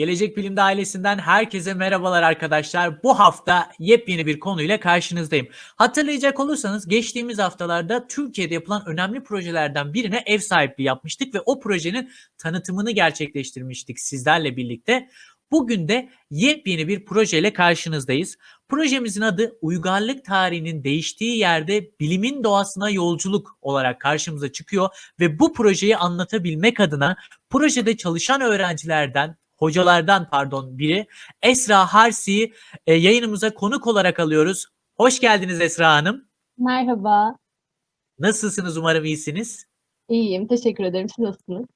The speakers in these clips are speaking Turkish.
Gelecek Bilim'de ailesinden herkese merhabalar arkadaşlar. Bu hafta yepyeni bir konuyla karşınızdayım. Hatırlayacak olursanız geçtiğimiz haftalarda Türkiye'de yapılan önemli projelerden birine ev sahipliği yapmıştık ve o projenin tanıtımını gerçekleştirmiştik sizlerle birlikte. Bugün de yepyeni bir projeyle karşınızdayız. Projemizin adı uygarlık tarihinin değiştiği yerde bilimin doğasına yolculuk olarak karşımıza çıkıyor ve bu projeyi anlatabilmek adına projede çalışan öğrencilerden hocalardan pardon biri Esra Harsi'yi e, yayınımıza konuk olarak alıyoruz. Hoş geldiniz Esra Hanım. Merhaba. Nasılsınız? Umarım iyisiniz. İyiyim. Teşekkür ederim. Siz nasılsınız?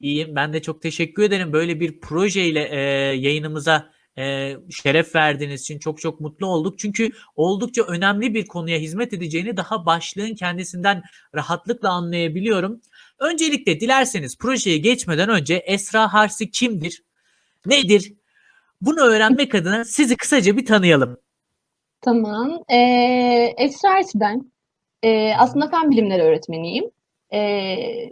İyiyim. Ben de çok teşekkür ederim. Böyle bir projeyle e, yayınımıza e, şeref verdiğiniz için çok çok mutlu olduk. Çünkü oldukça önemli bir konuya hizmet edeceğini daha başlığın kendisinden rahatlıkla anlayabiliyorum. Öncelikle dilerseniz projeye geçmeden önce Esra Harsi kimdir? Nedir? Bunu öğrenmek adına sizi kısaca bir tanıyalım. Tamam. Ee, Esra Ersi ben. Ee, aslında fen bilimleri öğretmeniyim. Ee,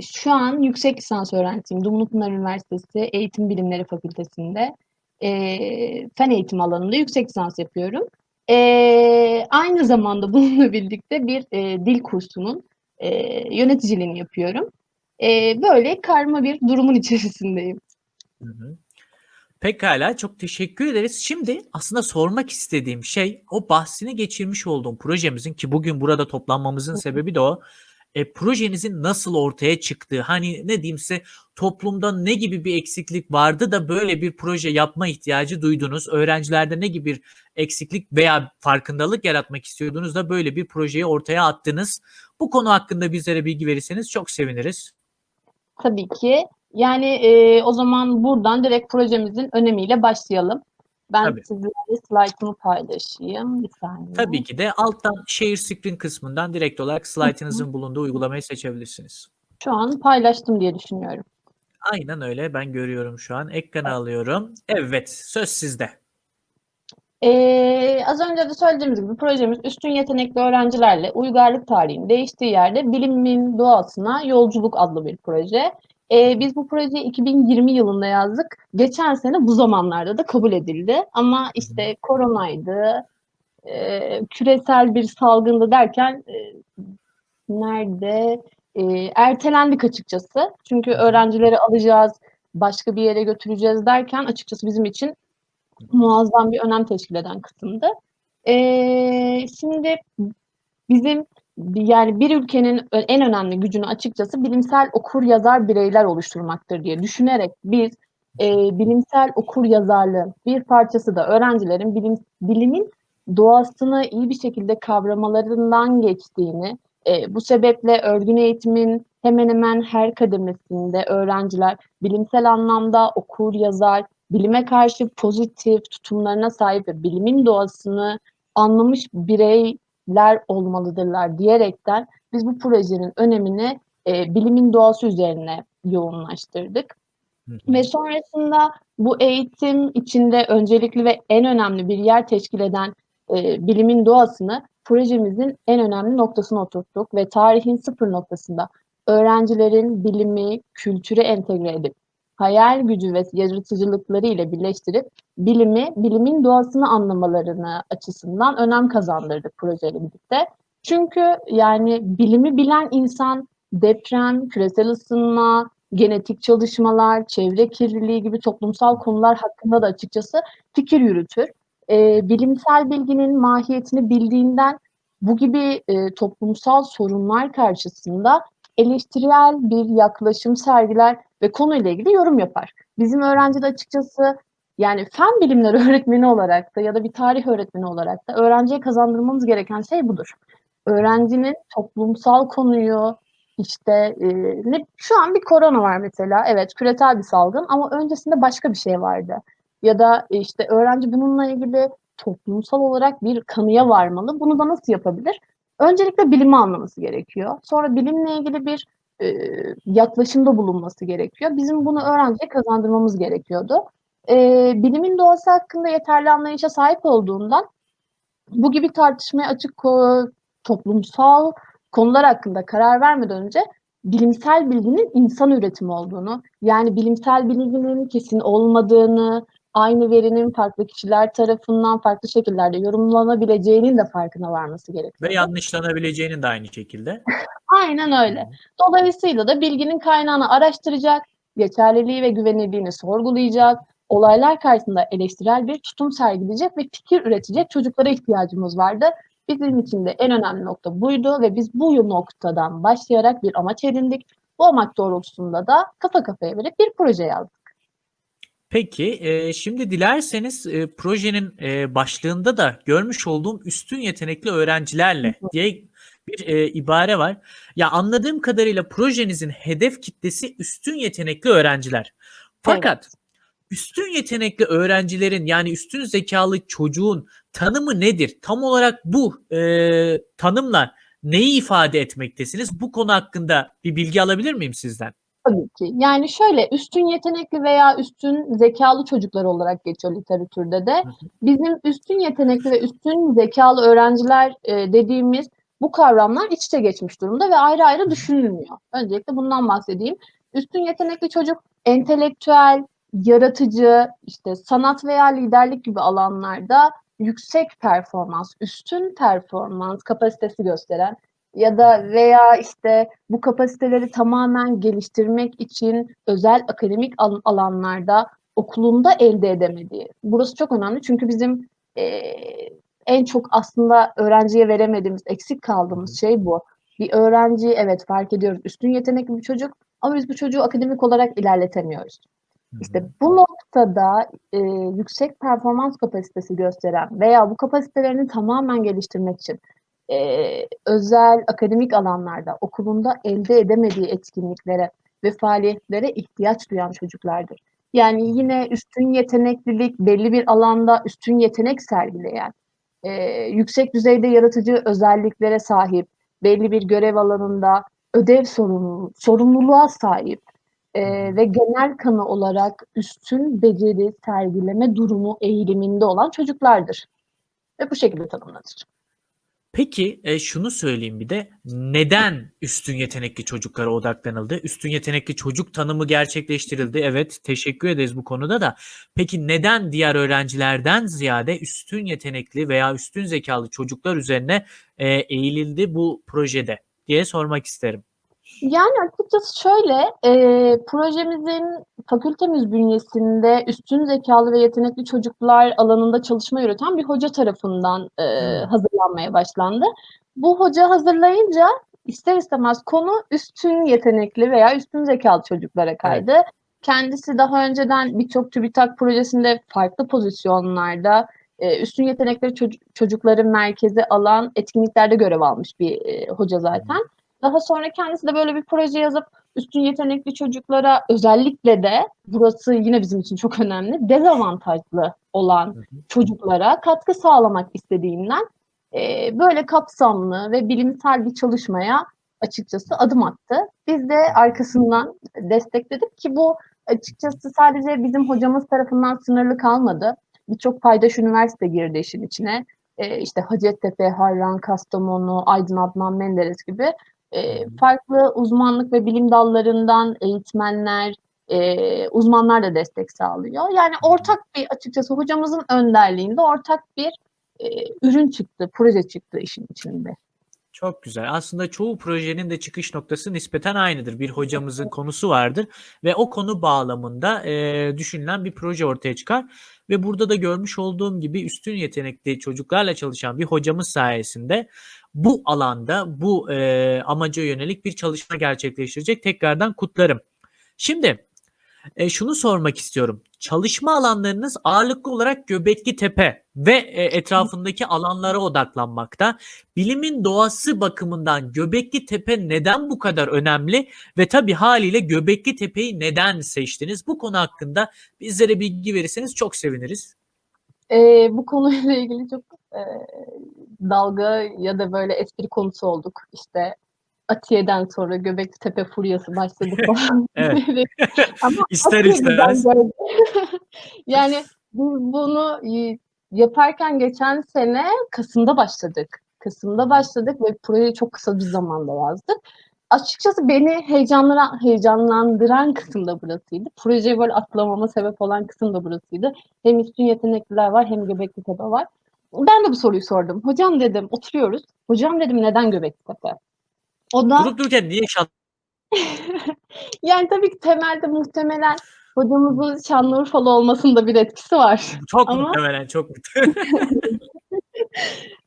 şu an yüksek lisans öğrencisiyim. Dumlupınar Üniversitesi Eğitim Bilimleri Fakültesi'nde e, fen eğitim alanında yüksek lisans yapıyorum. E, aynı zamanda bununla birlikte bir e, dil kursunun e, yöneticiliğini yapıyorum. E, böyle karma bir durumun içerisindeyim. Hı hı. Pekala çok teşekkür ederiz. Şimdi aslında sormak istediğim şey o bahsini geçirmiş olduğum projemizin ki bugün burada toplanmamızın sebebi de o e, projenizin nasıl ortaya çıktığı, hani ne diyeyim size toplumda ne gibi bir eksiklik vardı da böyle bir proje yapma ihtiyacı duydunuz? Öğrencilerde ne gibi bir eksiklik veya farkındalık yaratmak istiyordunuz da böyle bir projeyi ortaya attınız? Bu konu hakkında bizlere bilgi verirseniz çok seviniriz. Tabii ki. Yani e, o zaman buradan direkt projemizin önemiyle başlayalım. Ben Tabii. sizlerle slaytımı paylaşayım. Bir saniye. Tabii ki de alttan share screen kısmından direkt olarak slaytınızın bulunduğu uygulamayı seçebilrsiniz. Şu an paylaştım diye düşünüyorum. Aynen öyle. Ben görüyorum şu an. Ekranı alıyorum. Evet, söz sizde. Ee, az önce de söylediğimiz gibi projemiz üstün yetenekli öğrencilerle uygarlık tarihinin değiştiği yerde bilimin doğasına yolculuk adlı bir proje. Ee, biz bu projeyi 2020 yılında yazdık. Geçen sene bu zamanlarda da kabul edildi. Ama işte koronaydı, e, küresel bir salgındı derken e, nerede e, ertelendik açıkçası. Çünkü öğrencileri alacağız, başka bir yere götüreceğiz derken açıkçası bizim için muazzam bir önem teşkil eden kısımdı. E, şimdi bizim yani bir ülkenin en önemli gücünü açıkçası bilimsel okur yazar bireyler oluşturmaktır diye düşünerek biz e, bilimsel okur yazarlığın bir parçası da öğrencilerin bilim, bilimin doğasını iyi bir şekilde kavramalarından geçtiğini, e, bu sebeple örgün eğitimin hemen hemen her kademesinde öğrenciler bilimsel anlamda okur, yazar, bilime karşı pozitif tutumlarına sahip ve bilimin doğasını anlamış bireyler olmalıdırlar diyerekten biz bu projenin önemini e, bilimin doğası üzerine yoğunlaştırdık. Ve sonrasında bu eğitim içinde öncelikli ve en önemli bir yer teşkil eden e, bilimin doğasını projemizin en önemli noktasına oturttuk ve tarihin sıfır noktasında öğrencilerin bilimi, kültürü entegre edip hayal gücü ve yaratıcılıkları ile birleştirip bilimi, bilimin doğasını anlamalarını açısından önem kazandırdık projeyle birlikte. Çünkü yani bilimi bilen insan deprem, küresel ısınma, genetik çalışmalar, çevre kirliliği gibi toplumsal konular hakkında da açıkçası fikir yürütür. E, bilimsel bilginin mahiyetini bildiğinden bu gibi e, toplumsal sorunlar karşısında eleştirel bir yaklaşım sergiler ve konuyla ilgili yorum yapar. Bizim öğrenci de açıkçası yani fen bilimleri öğretmeni olarak da ya da bir tarih öğretmeni olarak da öğrenciye kazandırmamız gereken şey budur. Öğrencinin toplumsal konuyu işte e, şu an bir korona var mesela. Evet küresel bir salgın ama öncesinde başka bir şey vardı. Ya da işte öğrenci bununla ilgili toplumsal olarak bir kanıya varmalı. Bunu da nasıl yapabilir? Öncelikle bilimi anlaması gerekiyor. Sonra bilimle ilgili bir e, yaklaşımda bulunması gerekiyor. Bizim bunu öğrenciye kazandırmamız gerekiyordu. E, bilimin doğası hakkında yeterli anlayışa sahip olduğundan bu gibi tartışmaya açık toplumsal konular hakkında karar vermeden önce bilimsel bilginin insan üretimi olduğunu, yani bilimsel bilginin kesin olmadığını, aynı verinin farklı kişiler tarafından farklı şekillerde yorumlanabileceğinin de farkına varması gerekiyor. Ve yanlışlanabileceğinin de aynı şekilde. Aynen öyle. Dolayısıyla da bilginin kaynağını araştıracak, geçerliliği ve güvenilirliğini sorgulayacak, olaylar karşısında eleştirel bir tutum sergileyecek ve fikir üretecek çocuklara ihtiyacımız vardı. Bizim için de en önemli nokta buydu ve biz bu noktadan başlayarak bir amaç edindik. Bu amaç doğrultusunda da kafa kafaya verip bir proje yazdık. Peki, eee, şimdi dilerseniz, eee, projenin, eee, başlığında da görmüş olduğum üstün yetenekli öğrencilerle diye bir, eee, ibare var. Ya, anladığım kadarıyla projenizin hedef kitlesi üstün yetenekli öğrenciler. Fakat Evet. üstün yetenekli öğrencilerin, yani üstün zekâlı çocuğun tanımı nedir? Tam olarak bu, eee, tanımla neyi ifade etmektesiniz? Bu konu hakkında bir bilgi alabilir miyim sizden? Tabii ki. Yani şöyle, üstün yetenekli veya üstün zekâlı çocuklar olarak geçiyor literatürde de. Hı hı. Bizim üstün yetenekli ve üstün zekâlı öğrenciler, eee, dediğimiz bu kavramlar iç içe geçmiş durumda ve ayrı ayrı düşünülmüyor. Öncelikle bundan bahsedeyim. Üstün yetenekli çocuk entelektüel, yaratıcı, işte sanat veya liderlik gibi alanlarda yüksek performans, üstün performans kapasitesi gösteren ya da veya işte bu kapasiteleri tamamen geliştirmek için özel akademik al alanlarda okulunda elde edemediği. Burası çok önemli çünkü bizim, eee, en çok aslında öğrenciye veremediğimiz, eksik kaldığımız şey bu. Bir öğrenci, evet fark ediyoruz, üstün yetenekli bir çocuk ama biz bu çocuğu akademik olarak ilerletemiyoruz. İşte bu noktada, eee, yüksek performans kapasitesi gösteren veya bu kapasitelerini tamamen geliştirmek için, eee, özel akademik alanlarda okulunda elde edemediği etkinliklere ve faaliyetlere ihtiyaç duyan çocuklardır. Yani yine üstün yeteneklilik, belli bir alanda üstün yetenek sergileyen, eee, yüksek düzeyde yaratıcı özelliklere sahip, belli bir görev alanında ödev sorumluluğu sorumluluğa sahip, hı. ve genel kanı olarak üstün beceri sergileme durumu eğiliminde olan çocuklardır ve bu şekilde tanımlanır. Peki, eee, şunu söyleyeyim bir de, neden üstün yetenekli çocuklara odaklanıldı? Üstün yetenekli çocuk tanımı gerçekleştirildi. Evet, teşekkür ederiz bu konuda da. Peki neden diğer öğrencilerden ziyade üstün yetenekli veya üstün zekâlı çocuklar üzerine, eee, eğilildi bu projede diye sormak isterim. Yani açıkçası şöyle, eee, projemizin fakültemiz bünyesinde üstün zekâlı ve yetenekli çocuklar alanında çalışma yürüten bir hoca tarafından, eee, Hımm. hazırlanmaya başlandı. Bu hoca hazırlayınca ister istemez konu üstün yetenekli veya üstün zekâlı çocuklara Evet. kaydı. Kendisi daha önceden birçok TÜBİTAK projesinde farklı pozisyonlarda, eee, üstün yetenekli çocu çocukları merkeze alan etkinliklerde görev almış bir, eee, hoca Hı hı. zaten. Daha sonra kendisi de böyle bir proje yazıp üstün yetenekli çocuklara özellikle de burası yine bizim için çok önemli, dezavantajlı olan Hı hı. çocuklara katkı sağlamak istediğinden, eee, böyle kapsamlı ve bilimsel bir çalışmaya açıkçası adım attı. Biz de arkasından destekledik ki bu açıkçası sadece bizim hocamız tarafından sınırlı kalmadı. Birçok paydaş üniversite girdi işin içine. Eee, işte Hacettepe, Harran, Kastamonu, Aydın Adnan Menderes gibi, Hı. farklı uzmanlık ve bilim dallarından eğitmenler, eee, uzmanlar da destek sağlıyor. Yani ortak bir açıkçası hocamızın önderliğinde ortak bir, eee, ürün çıktı, proje çıktı işin içinde. Çok güzel. Aslında çoğu projenin de çıkış noktası nispeten aynıdır. Bir hocamızın konusu vardır ve o konu bağlamında, eee, düşünülen bir proje ortaya çıkar ve burada da görmüş olduğum gibi üstün yetenekli çocuklarla çalışan bir hocamız sayesinde bu alanda, bu, eee, amaca yönelik bir çalışma gerçekleştirecek. Tekrardan kutlarım. Şimdi, eee, şunu sormak istiyorum. Çalışma alanlarınız ağırlıklı olarak Göbeklitepe ve, eee, etrafındaki alanlara odaklanmakta. Bilimin doğası bakımından Göbeklitepe neden bu kadar önemli ve tabii hâliyle Göbeklitepe'yi neden seçtiniz? Bu konu hakkında bizlere bilgi verirseniz çok seviniriz. Eee, bu konuyla ilgili çok, eee, dalga ya da böyle espri konusu olduk. İşte Atiye'den sonra Göbeklitepe furyası başladı falan. Ama İster istemez. Yani bu bunu yaparken geçen sene kasımda başladık. Kasımda başladık ve projeyi çok kısa bir zamanda yazdık. Açıkçası beni heyecanlandıran, heyecanlandıran kısım da burasıydı. Projeye böyle atlamama sebep olan kısım da burasıydı. Hem üstün yetenekliler var hem Göbekli Tepe var. Ben de bu soruyu sordum. Hocam dedim oturuyoruz. Hocam dedim neden Göbekli Tepe? O da Durup dururken niye şan yani tabii ki temelde muhtemelen hocamızın Şanlıurfalı olmasının da bir etkisi var. Çok Ama muhtemelen, çok muhtemelen.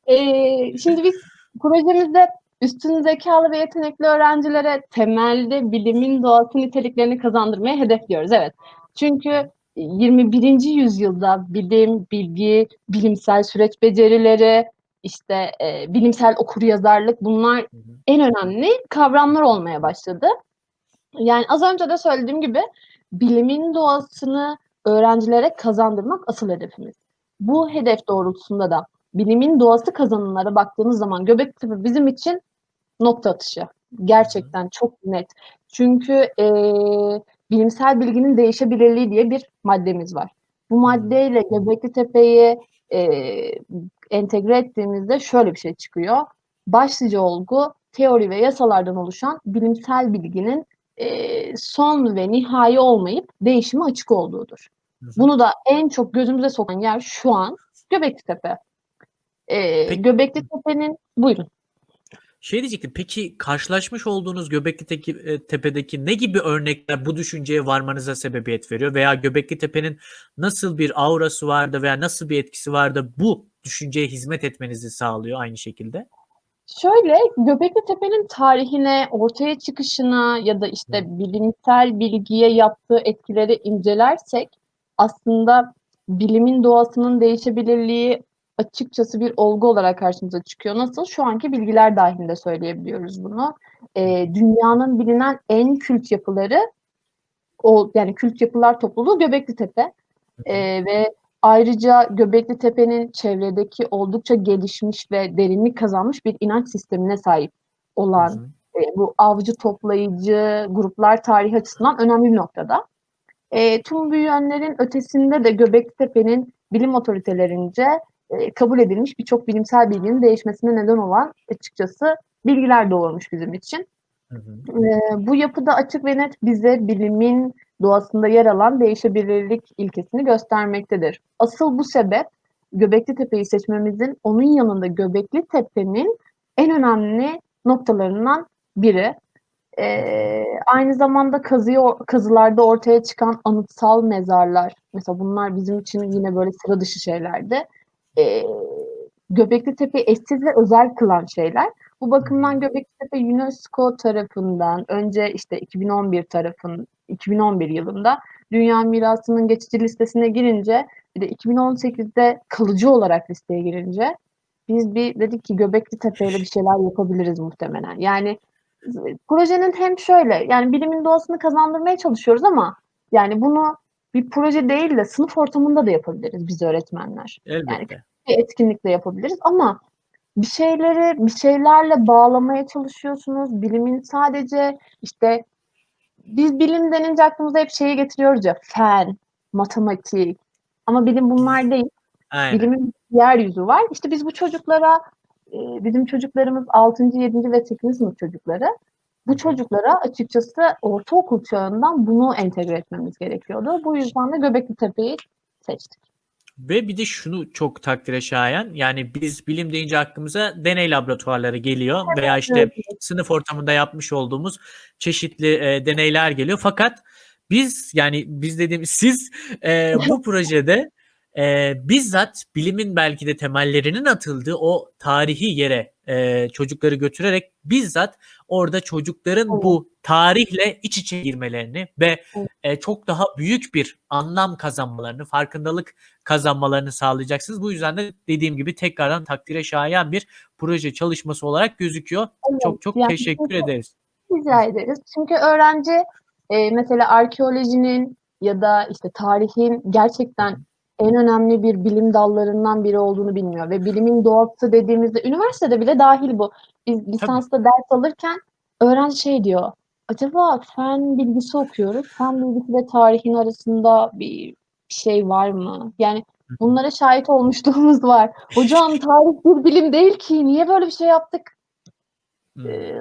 Eee, şimdi biz projemizde üstün zekâlı ve yetenekli öğrencilere temelde bilimin doğası niteliklerini kazandırmayı hedefliyoruz. Evet. Çünkü 21. yüzyılda bilim, bilgi, bilimsel süreç becerileri, işte, eee, bilimsel okuryazarlık bunlar Hı hı. en önemli kavramlar olmaya başladı. Yani az önce de söylediğim gibi bilimin doğasını öğrencilere kazandırmak asıl hedefimiz. Bu hedef doğrultusunda da bilimin doğası kazanımlara baktığımız zaman Göbektepe bizim için nokta atışı. Gerçekten çok net. Çünkü, eee, bilimsel bilginin değişebilirliği diye bir maddemiz var. Bu maddeyle Göbeklitepe'yi, eee, entegre ettiğimizde şöyle bir şey çıkıyor. Başlıca olgu teori ve yasalardan oluşan bilimsel bilginin, eee, son ve nihai olmayıp değişime açık olduğudur. Bunu da en çok gözümüze sokan yer şu an Göbeklitepe. Eee, Peki Hı. Göbeklitepe'nin Buyurun. Şey diyecektim, peki karşılaşmış olduğunuz Göbekliteki eee, Tepe'deki ne gibi örnekler bu düşünceye varmanıza sebebiyet veriyor veya Göbeklitepe'nin nasıl bir aurası vardı veya nasıl bir etkisi vardı bu düşünceye hizmet etmenizi sağlıyor aynı şekilde? Şöyle, Göbeklitepe'nin tarihine, ortaya çıkışına ya da, işte, bilimsel bilgiye yaptığı etkileri incelersek aslında bilimin doğasının değişebilirliği açıkçası bir olgu olarak karşımıza çıkıyor. Nasıl? Şu anki bilgiler dâhilinde söyleyebiliyoruz bunu. Eee, dünyanın bilinen en kült yapıları o yani kült yapılar topluluğu Göbeklitepe, Hı hı. eee, ve ayrıca Göbeklitepe'nin çevredeki oldukça gelişmiş ve derinlik kazanmış bir inanç sistemine sahip olan, hı. eee, bu avcı toplayıcı gruplar tarihi açısından önemli bir noktada. Eee, tüm bu yönlerin ötesinde de Göbeklitepe'nin bilim otoritelerince, eee, kabul edilmiş birçok bilimsel bilginin değişmesine neden olan açıkçası bilgiler doğurmuş bizim için. Hı hı. Eee, bu yapıda açık ve net bize bilimin doğasında yer alan değişebilirlik ilkesini göstermektedir. Asıl bu sebep Göbeklitepe'yi seçmemizin onun yanında Göbeklitepe'nin en önemli noktalarından biri. Eee, aynı zamanda kazıyor kazılarda ortaya çıkan anıtsal mezarlar, mesela bunlar bizim için yine böyle sıra dışı şeylerdi. Eee, Göbeklitepe'yi eşsiz ve özel kılan şeyler. Bu bakımdan Göbeklitepe UNESCO tarafından önce, işte, 2011 tarafın 2011 yılında Dünya Mirası'nın geçici listesine girince bir de 2018'de kalıcı olarak listeye girince biz bir dedik ki Göbeklitepe'yle bir şeyler yapabiliriz muhtemelen. Yani projenin hem şöyle, yani bilimin doğasını kazandırmaya çalışıyoruz ama yani bunu bir proje değil de sınıf ortamında da yapabiliriz biz öğretmenler. Yani Elbette. küçük bir etkinlikle yapabiliriz ama bir şeyleri bir şeylerle bağlamaya çalışıyorsunuz. Bilimin sadece, işte, biz bilim denince aklımıza hep şeyi getiriyoruz ya, fen, matematik ama bilim bunlar değil. Aynen. Bilimin diğer yüzü var. İşte, biz bu çocuklara, bizim çocuklarımız 6. 7. ve 8. sınıf çocukları. Bu çocuklara açıkçası ortaokul çağından bunu entegre etmemiz gerekiyordu. Bu yüzden de Göbeklitepe'yi seçtik. Ve bir de şunu çok takdire şayan, yani biz bilim deyince aklımıza deney laboratuvarları geliyor veya, Evet, işte, evet, sınıf ortamında yapmış olduğumuz çeşitli, eee, deneyler geliyor. Fakat biz, yani biz dediğimiz siz, eee, bu projede, eee, bizzat bilimin belki de temellerinin atıldığı o tarihi yere, eee, çocukları götürerek bizzat orada çocukların Evet. bu tarihle iç içe girmelerini ve, Evet. eee, çok daha büyük bir anlam kazanmalarını, farkındalık kazanmalarını sağlayacaksınız. Bu yüzden de dediğim gibi tekrardan takdire şayan bir proje çalışması olarak gözüküyor. Evet, Çok çok yani teşekkür çünkü ederiz. Rica ederiz. Çünkü öğrenci, eee, mesela arkeolojinin ya da, işte, tarihin gerçekten. En önemli bir bilim dallarından biri olduğunu bilmiyor ve bilimin doğası dediğimizde üniversitede bile dâhil bu. Biz lisansta ders alırken öğrenci şey diyor, "Acaba fen bilgisi okuyoruz, fen bilgisi ve tarihin arasında bir şey var mı?" Yani bunlara şahit olmuşluğumuz var. "Hocam tarih bir bilim değil ki, niye böyle bir şey yaptık?"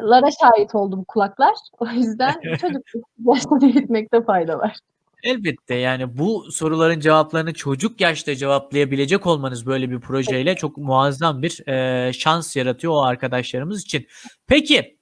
Lara şahit oldu bu kulaklar. O yüzden çocuk yaşta büyütmekte fayda var. Elbette, yani, bu soruların cevaplarını çocuk yaşta cevaplayabilecek olmanız böyle bir projeyle çok muazzam bir, eee, şans yaratıyor o arkadaşlarımız için. Peki,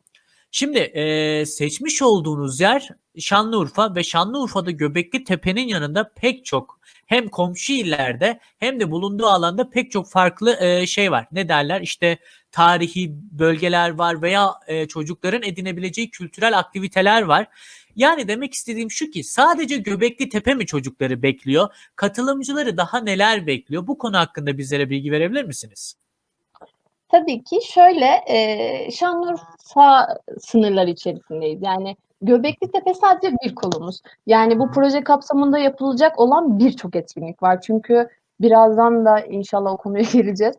şimdi, eee, seçmiş olduğunuz yer Şanlıurfa ve Şanlıurfa'da Göbeklitepe'nin yanında pek çok hem komşu illerde hem de bulunduğu alanda pek çok farklı, eee, şey var. Ne derler? İşte, tarihi bölgeler var veya, eee, çocukların edinebileceği kültürel aktiviteler var. Yani, demek istediğim şu ki sadece Göbeklitepe mi çocukları bekliyor? Katılımcıları daha neler bekliyor? Bu konu hakkında bizlere bilgi verebilir misiniz? Tabii ki. Şöyle, eee, Şanlıurfa sınırları içerisindeyiz. Yani, Göbeklitepe sadece bir kolumuz. Yani, bu proje kapsamında yapılacak olan birçok etkinlik var. Çünkü birazdan da inşallah o konuya geleceğiz.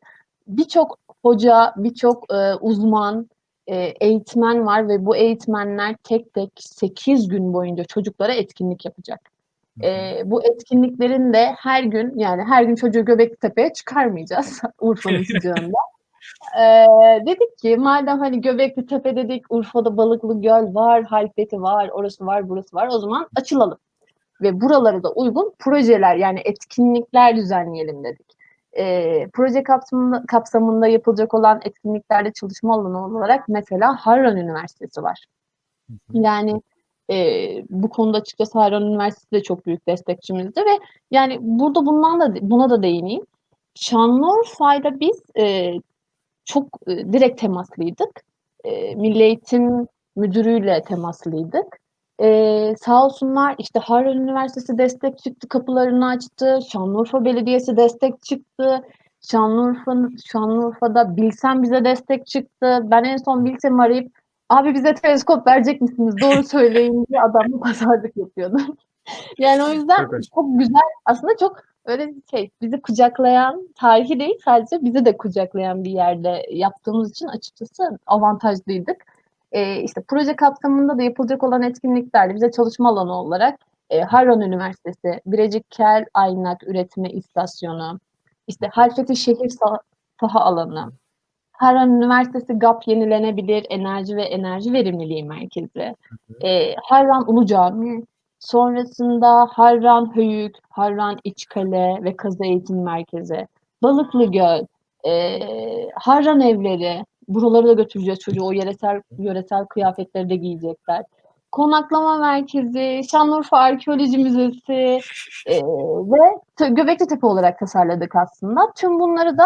Birçok hoca, birçok, eee, uzman, eee, eğitmen var ve bu eğitmenler tek tek 8 gün boyunca çocuklara etkinlik yapacak. Eee, bu etkinliklerin de her gün, yani, her gün çocuğu Göbeklitepe'ye çıkarmayacağız Urfa'nın sıcağında. Eee, dedik ki madem, hani, Göbeklitepe dedik, Urfa'da Balıklıgöl var, Halfeti var, orası var, burası var. O zaman açılalım ve buralara da uygun projeler, yani, etkinlikler düzenleyelim dedik. Eee, proje kapsamında kapsamında yapılacak olan etkinliklerde çalışma alanı olarak mesela Harran Üniversitesi var. Yani, eee, bu konuda açıkçası Harran Üniversitesi de çok büyük destekçimizdi ve, yani, burada bundan da buna da değineyim. Şanlıurfa'yla biz, eee, çok, eee, direkt temaslıydık. Eee, Milli Eğitim Müdürü'yle temaslıydık. Eee, sağ olsunlar, işte, Harran Üniversitesi destek çıktı, kapılarını açtı. Şanlıurfa Belediyesi destek çıktı. Şanlıurfa'nın Şanlıurfa'da Bilsem bize destek çıktı. Ben en son Bilsem'i arayıp, "Abi bize teleskop verecek misiniz? Doğru söyleyin." diye adamla pazarlık yapıyordum. Yani, o yüzden Çok hoş. çok güzel, aslında çok öyle şey, bizi kucaklayan, tarihi değil sadece bizi de kucaklayan bir yerde yaptığımız için açıkçası avantajlıydık. Eee, işte, proje kapsamında da yapılacak olan etkinliklerde bize çalışma alanı olarak, eee, Harran Üniversitesi, Birecik Kel Aynak Üretme İstasyonu, işte, Halfeti Şehir Sa Saha Alanı, Harran Üniversitesi GAP Yenilenebilir Enerji ve Enerji Verimliliği Merkezi, eee, Harran Ulu Camii, sonrasında Harran Höyük, Harran İçkale ve Kazı Eğitim Merkezi, Balıklıgöl, eee, Harran Evleri, buralara da götüreceğiz çocuğu, o yöresel yöresel kıyafetleri de giyecekler. Konaklama Merkezi, Şanlıurfa Arkeoloji Müzesi, eee, ve t Göbeklitepe olarak tasarladık aslında. Tüm bunları da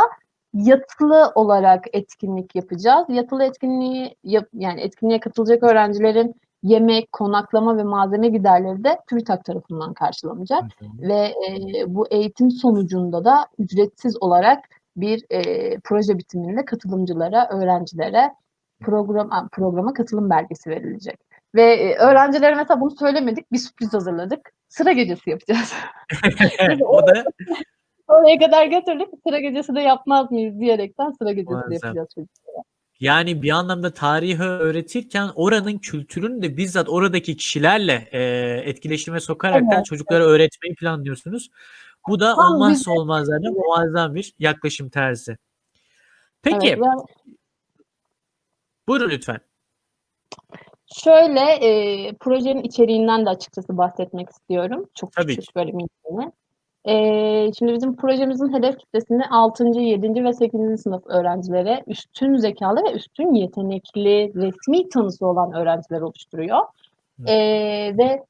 yatılı olarak etkinlik yapacağız. Yatılı etkinliği yani, etkinliğe katılacak öğrencilerin yemek, konaklama ve malzeme giderleri de TÜBİTAK tarafından karşılanacak Hı hı. ve, eee, bu eğitim sonucunda da ücretsiz olarak bir, eee, proje bitiminde katılımcılara, öğrencilere program programa katılım belgesi verilecek ve, eee, öğrencilere mesela bunu söylemedik, bir sürpriz hazırladık. Sıra gecesi yapacağız. O da oraya kadar götürdük, sıra gecesi de yapmaz mıyız diyerekten sıra gecesi Muazzam. yapacağız çocuklara. Yani, bir anlamda tarihi öğretirken oranın kültürünü de bizzat oradaki kişilerle, eee, etkileşime sokaraktan Evet, çocuklara öğretmeyi planlıyorsunuz. Bu da Tam olmazsa olmazlardan muazzam bir yaklaşım tarzı. Evet, Peki yani Buyurun lütfen. Şöyle, eee, projenin içeriğinden de açıkçası bahsetmek istiyorum. Çok Tabii küçük, ki. böyle minicine. Şimdi bizim projemizin hedef kitlesini 6. 7. ve 8. sınıf öğrencilere, üstün zekâlı ve üstün yetenekli, resmî tanısı olan öğrenciler oluşturuyor. Eee, ve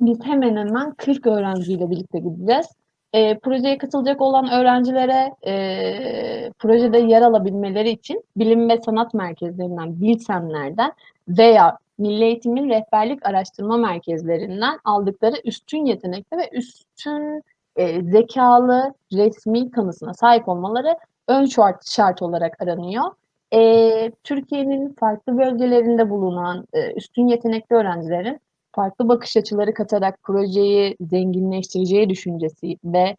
biz hemen hemen 40 öğrenciyle birlikte gideceğiz. Eee, projeye katılacak olan öğrencilere, eee, projede yer alabilmeleri için bilim ve sanat merkezlerinden, Bilsemler'den veya Milli Eğitim'in rehberlik araştırma merkezlerinden aldıkları üstün yetenekli ve üstün, eee, zekâlı, resmî tanısına sahip olmaları ön şart şart olarak aranıyor. Eee, Türkiye'nin farklı bölgelerinde bulunan, eee, üstün yetenekli öğrencilerin farklı bakış açıları katarak projeyi zenginleştireceği düşüncesi ve,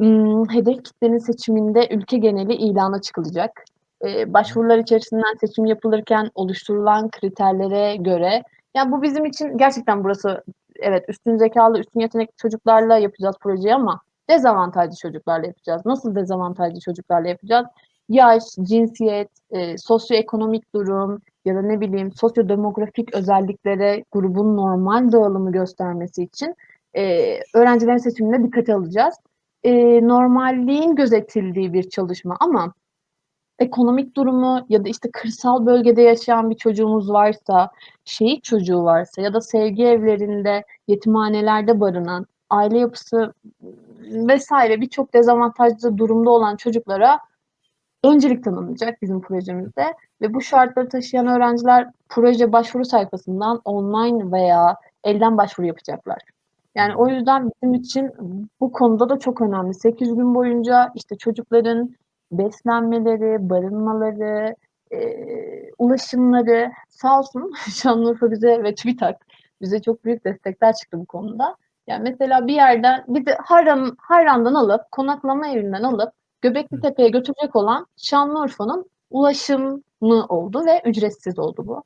ımm, hedef kitlenin seçiminde ülke geneli ilana çıkılacak. Eee, başvurular içerisinden seçim yapılırken oluşturulan kriterlere göre ya, bu bizim için gerçekten burası evet, üstün zekâlı, üstün yetenekli çocuklarla yapacağız projeyi ama dezavantajlı çocuklarla yapacağız. Nasıl dezavantajlı çocuklarla yapacağız? Yaş, cinsiyet, eee, sosyoekonomik durum ya da ne bileyim sosyodemografik özelliklere grubun normal dağılımı göstermesi için, eee, öğrencilerin seçimine dikkate alacağız. Eee, normalliğin gözetildiği bir çalışma ama ekonomik durumu ya da, işte, kırsal bölgede yaşayan bir çocuğumuz varsa, şehit çocuğu varsa ya da sevgi evlerinde, yetimhanelerde barınan, aile yapısı vs. birçok dezavantajlı durumda olan çocuklara öncelik tanınacak bizim projemizde ve bu şartları taşıyan öğrenciler proje başvuru sayfasından online veya elden başvuru yapacaklar. Yani o yüzden bizim için bu konuda da çok önemli. 8 gün boyunca, işte, çocukların beslenmeleri, barınmaları, eee, ulaşımları sağ olsun Şanlıurfa bize ve TÜBİTAK bize çok büyük destekler çıktı bu konuda. Yani, mesela bir yerden bizi Harran Harran'dan alıp, konaklama evinden alıp Göbeklitepe'ye götürecek olan Şanlıurfa'nın ulaşımı oldu ve ücretsiz oldu bu.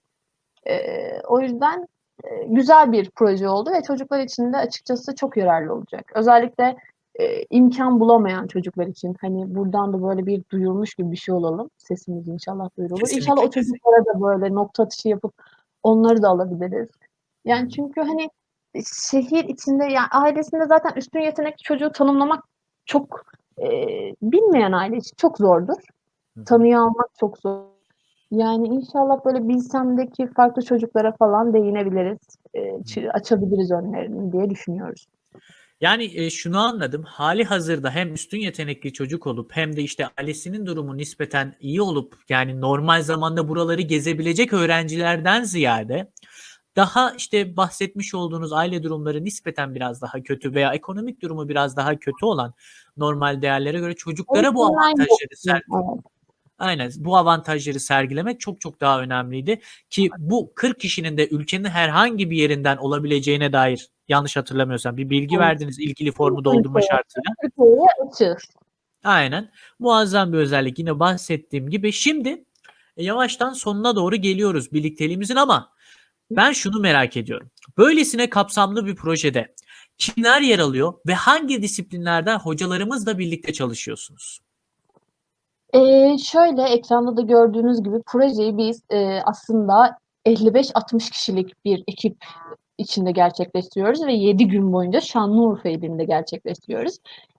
Eee, o yüzden, eee, güzel bir proje oldu ve çocuklar için de açıkçası çok yararlı olacak. Özellikle, eee, imkân bulamayan çocuklar için, hani, buradan da böyle bir duyurmuş gibi bir şey olalım. Sesimiz inşallah duyurulur. Kesinlikle, İnşallah o çocuklara da böyle nokta atışı yapıp onları da alabiliriz. Yani, çünkü, hani, şehir içinde ya ailesinde zaten üstün yetenekli çocuğu tanımlamak çok, eee, bilmeyen aile için çok zordur. Tanıyor almak çok zor. Yani, inşallah böyle Bilsem'deki farklı çocuklara falan değinebiliriz. Çı açabiliriz önlerini diye düşünüyoruz. Yani, eee, şunu anladım. Hâlihazırda hem üstün yetenekli çocuk olup hem de, işte, ailesinin durumu nispeten iyi olup, yani, normal zamanda buraları gezebilecek öğrencilerden ziyade daha, işte, bahsetmiş olduğunuz aile durumları nispeten biraz daha kötü veya ekonomik durumu biraz daha kötü olan normal değerlere göre çocuklara bu avantajları ser yoksun, evet. Aynen, bu avantajları sergilemek çok çok daha önemliydi ki bu 40 kişinin de ülkenin herhangi bir yerinden olabileceğine dair yanlış hatırlamıyorsam bir bilgi Evet. verdiniz ilgili formu doldurma şartıyla. Aynen. Muazzam bir özellik. Yine bahsettiğim gibi. Şimdi, eee, yavaştan sonuna doğru geliyoruz birlikteliğimizin ama ben şunu merak ediyorum. Böylesine kapsamlı bir projede kimler yer alıyor ve hangi disiplinlerden hocalarımızla birlikte çalışıyorsunuz? Eee, şöyle, ekranda da gördüğünüz gibi projeyi biz, eee, aslında 55-60 kişilik bir ekip içinde gerçekleştiriyoruz ve 7 gün boyunca Şanlıurfa ilinde gerçekleştiriyoruz.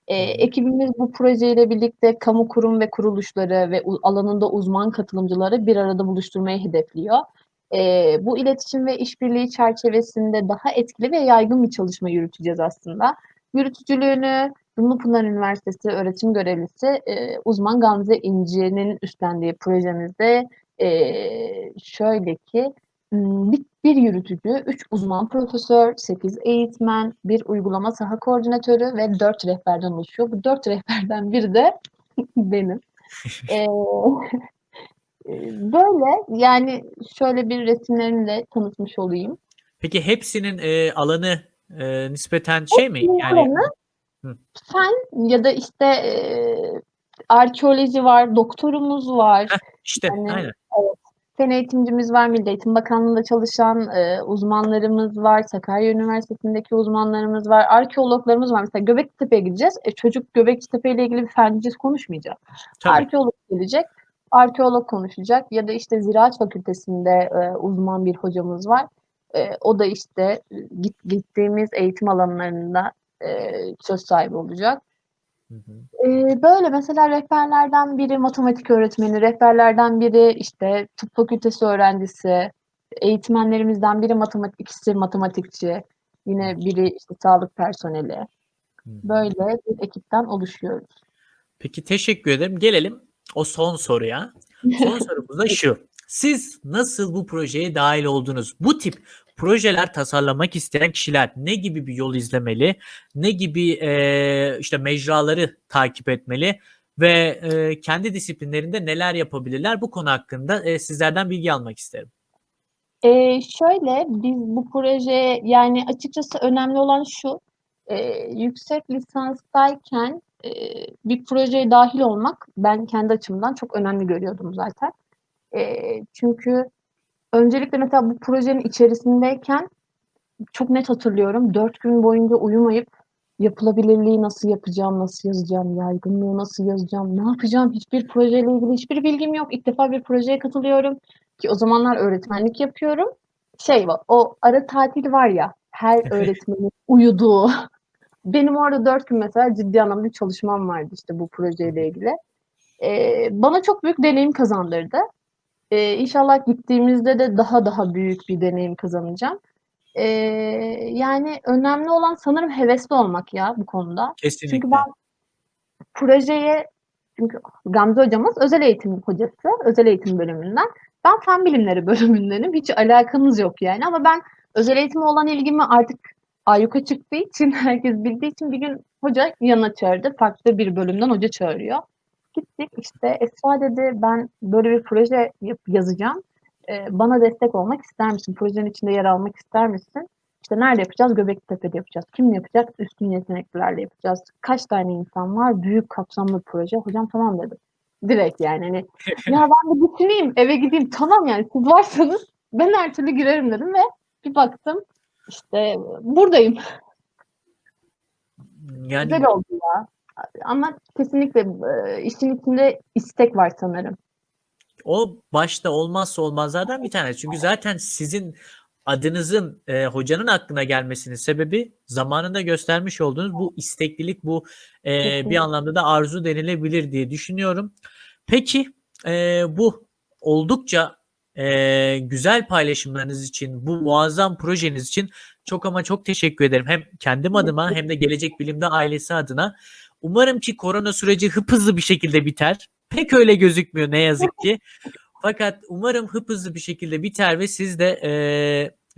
Hı. ekibimiz bu projeyle birlikte kamu kurum ve kuruluşları ve alanında uzman katılımcıları bir arada buluşturmayı hedefliyor. Eee, bu iletişim ve işbirliği çerçevesinde daha etkili ve yaygın bir çalışma yürüteceğiz aslında. Yürütücülüğünü Dumlupınar Üniversitesi öğretim görevlisi, eee, uzman Gamze İnci'nin üstlendiği projemizde, eee, şöyle ki, bir bir yürütücü, 3 uzman profesör, 8 eğitmen, 1 uygulama saha koordinatörü ve 4 rehberden oluşuyor. Bu 4 rehberden biri de benim. Eee, böyle, yani, şöyle bir resimlerimle tanıtmış olayım. Peki hepsinin, eee, alanı, eee, nispeten şey mi? Hepsinin Yani alanı Hı. fen ya da, işte, eee, arkeoloji var, doktorumuz var. Heh, işte, Yani, aynen. evet, fen eğitimcimiz var, Milli Eğitim Bakanlığı'nda çalışan, eee, uzmanlarımız var, Sakarya Üniversitesi'ndeki uzmanlarımız var, arkeologlarımız var. Mesela Göbeklitepe'ye gideceğiz. E, çocuk Göbeklitepe ile ilgili bir fenciz konuşmayacak. Tabii. Arkeolog gelecek, arkeolog konuşacak ya da, işte, Ziraat Fakültesi'nde, eee, uzman bir hocamız var. Eee, o da, işte, ııı, git gittiğimiz eğitim alanlarında, eee, söz sahibi olacak. Hı hı. Eee, böyle, mesela rehberlerden biri matematik öğretmeni, rehberlerden biri, işte, tıp fakültesi öğrencisi, eğitmenlerimizden biri matematik ikisi matematikçi, yine biri, işte, sağlık personeli. Böyle bir ekipten oluşuyoruz. Peki, teşekkür ederim. Gelelim o son soruya. Son sorumuz da şu: Siz nasıl bu projeye dâhil oldunuz? Bu tip projeler tasarlamak isteyen kişiler ne gibi bir yol izlemeli? Ne gibi, eee, işte, mecraları takip etmeli ve, eee, kendi disiplinlerinde neler yapabilirler? Bu konu hakkında, eee, sizlerden bilgi almak isterim. Eee, şöyle, biz bu projeye yani, açıkçası önemli olan şu: Eee, yüksek lisanstayken, bir projeye dâhil olmak ben kendi açımdan çok önemli görüyordum zaten. Eee, çünkü öncelikle mesela bu projenin içerisindeyken çok net hatırlıyorum, 4 gün boyunca uyumayıp yapılabilirliği nasıl yapacağım, nasıl yazacağım, yaygınlığı nasıl yazacağım, ne yapacağım? Hiçbir projeyle ilgili hiçbir bilgim yok. İlk defa bir projeye katılıyorum ki o zamanlar öğretmenlik yapıyorum. Şey var, o ara tatil var ya, her öğretmenin uyuduğu. Benim orada dört gün mesela ciddi anlamda bir çalışmam vardı işte bu projeyle ilgili. Ee, bana çok büyük deneyim kazandırdı. Ee, inşallah gittiğimizde de daha daha büyük bir deneyim kazanacağım. Ee, yani önemli olan sanırım hevesli olmak ya bu konuda. Kesinlikle. Çünkü ben projeye çünkü Gamze hocamız özel eğitim hocası, özel eğitim bölümünden. Ben fen bilimleri bölümündenim. Hiç alakamız yok yani ama ben özel eğitime olan ilgimi artık ayyuka çıktığı için, herkes bildiği için bir gün hoca yanına çağırdı. Farklı bir bölümden hoca çağırıyor. Gittik işte Esra dedi ben böyle bir proje yazacağım. Ee, bana destek olmak ister misin? Projenin içinde yer almak ister misin? İşte nerede yapacağız? Göbeklitepe'de yapacağız. Kim yapacak? Üstün yeteneklilerle yapacağız. Kaç tane insan var? Büyük kapsamlı bir proje. Hocam tamam dedim. Direkt yani hani ya ben de düşüneyim eve gideyim tamam yani siz varsanız ben her türlü girerim dedim ve bir baktım işte buradayım. Yani Güzel oldu ya. Ama kesinlikle e, işin içinde istek var sanırım. O başta olmazsa olmazlardan bir tanesi. Çünkü zaten sizin adınızın e, hocanın aklına gelmesinin sebebi zamanında göstermiş olduğunuz bu isteklilik, bu e, bir anlamda da arzu denilebilir diye düşünüyorum. Peki e, bu oldukça e, güzel paylaşımlarınız için, bu muazzam projeniz için çok ama çok teşekkür ederim. Hem kendim adıma hem de Gelecek Bilim'de ailesi adına. Umarım ki korona süreci hızlı bir şekilde biter. Pek öyle gözükmüyor ne yazık ki. Fakat umarım hızlı bir şekilde biter ve siz de e,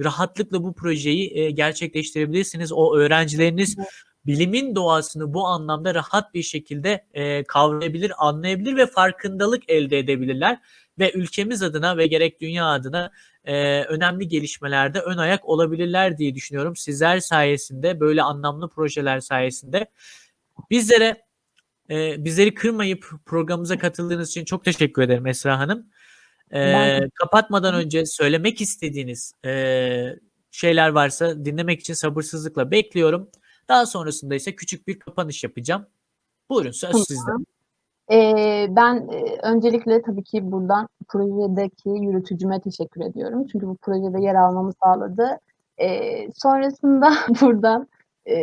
rahatlıkla bu projeyi e, gerçekleştirebilirsiniz. O öğrencileriniz bilimin doğasını bu anlamda rahat bir şekilde e, kavrayabilir, anlayabilir ve farkındalık elde edebilirler. Ve ülkemiz adına ve gerek dünya adına e, önemli gelişmelerde ön ayak olabilirler diye düşünüyorum. Sizler sayesinde, böyle anlamlı projeler sayesinde bizlere e, bizleri kırmayıp programımıza katıldığınız için çok teşekkür ederim Esra Hanım. E, Ben- kapatmadan önce söylemek istediğiniz e, şeyler varsa dinlemek için sabırsızlıkla bekliyorum. Daha sonrasında ise küçük bir kapanış yapacağım. Buyurun söz Tamam. sizde. Ee, ben e, öncelikle tabii ki buradan projedeki yürütücüme teşekkür ediyorum. Çünkü bu projede yer almamı sağladı. Ee, sonrasında buradan e,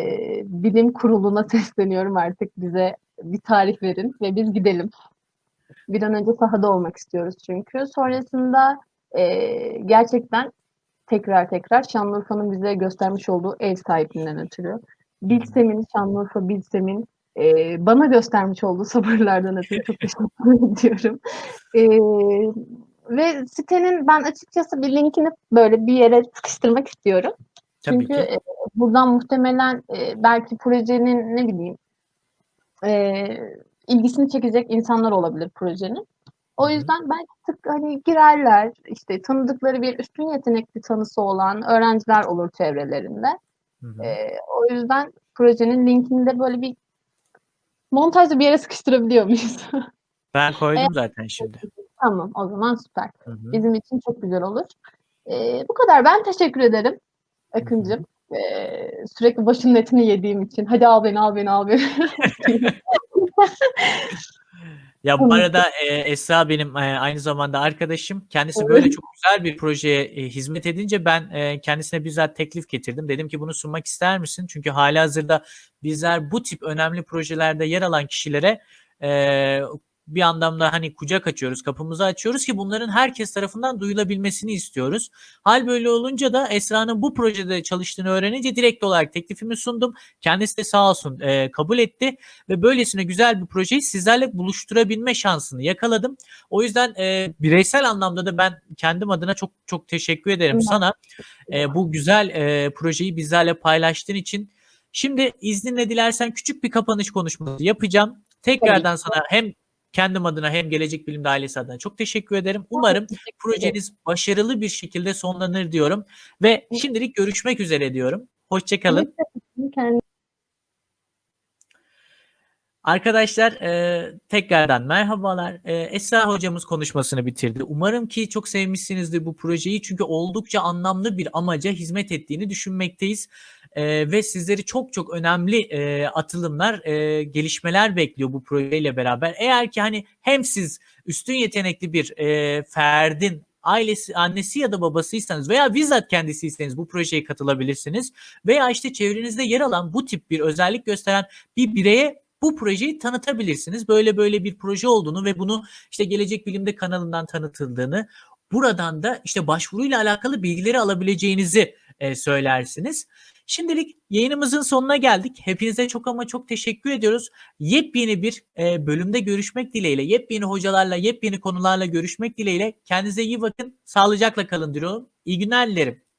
bilim kuruluna sesleniyorum artık bize bir tarih verin ve biz gidelim. Bir an önce sahada olmak istiyoruz çünkü. Sonrasında e, gerçekten tekrar tekrar Şanlıurfa'nın bize göstermiş olduğu ev sahipliğinden ötürü. Bilsem'in, Şanlıurfa Bilsem'in e, bana göstermiş olduğu sabırlardan ötürü çok teşekkür ediyorum. E, ve sitenin ben açıkçası bir linkini böyle bir yere sıkıştırmak istiyorum. Tabii Çünkü ki. e, buradan muhtemelen e, belki projenin ne bileyim e, ilgisini çekecek insanlar olabilir projenin. O yüzden belki tık hani girerler işte tanıdıkları bir üstün yetenekli tanısı olan öğrenciler olur çevrelerinde. E, o yüzden projenin linkini de böyle bir montajda bir yere sıkıştırabiliyor muyuz? Ben koydum zaten şimdi. tamam o zaman süper. Hı hı. Bizim için çok güzel olur. E, bu kadar. Ben teşekkür ederim Akıncığım. E, sürekli başının etini yediğim için. Hadi al beni al beni al beni. Ya bu arada e, Esra benim e, aynı zamanda arkadaşım. Kendisi böyle çok güzel bir projeye e, hizmet edince ben e, kendisine bizzat teklif getirdim. Dedim ki bunu sunmak ister misin? Çünkü halihazırda bizler bu tip önemli projelerde yer alan kişilere e, bir anlamda hani kucak açıyoruz, kapımızı açıyoruz ki bunların herkes tarafından duyulabilmesini istiyoruz. Hal böyle olunca da Esra'nın bu projede çalıştığını öğrenince direkt olarak teklifimi sundum. Kendisi de sağ olsun e, kabul etti ve böylesine güzel bir projeyi sizlerle buluşturabilme şansını yakaladım. O yüzden e, bireysel anlamda da ben kendim adına çok çok teşekkür ederim Ben- sana e, bu güzel e, projeyi bizlerle paylaştığın için. Şimdi izninle dilersen küçük bir kapanış konuşması yapacağım. Tekrardan sana hem kendim adına hem Gelecek Bilim'de ailesi adına çok teşekkür ederim. Umarım projeniz başarılı bir şekilde sonlanır diyorum ve şimdilik görüşmek üzere diyorum. Hoşçakalın. Kendine Arkadaşlar e, tekrardan merhabalar. E, Esra hocamız konuşmasını bitirdi. Umarım ki çok sevmişsinizdir bu projeyi çünkü oldukça anlamlı bir amaca hizmet ettiğini düşünmekteyiz. E, ve sizleri çok çok önemli e, atılımlar, e, gelişmeler bekliyor bu projeyle beraber. Eğer ki hani hem siz üstün yetenekli bir e, ferdin ailesi, annesi ya da babasıysanız veya bizzat kendisiyseniz bu projeye katılabilirsiniz. Veya işte çevrenizde yer alan bu tip bir özellik gösteren bir bireye bu projeyi tanıtabilirsiniz. Böyle böyle bir proje olduğunu ve bunu işte Gelecek Bilim'de kanalından tanıtıldığını, buradan da işte başvuruyla alakalı bilgileri alabileceğinizi e, söylersiniz. Şimdilik yayınımızın sonuna geldik. Hepinize çok ama çok teşekkür ediyoruz. Yepyeni bir e, bölümde görüşmek dileğiyle, yepyeni hocalarla, yepyeni konularla görüşmek dileğiyle. Kendinize iyi bakın, sağlıcakla kalın diyorum. İyi günler dilerim.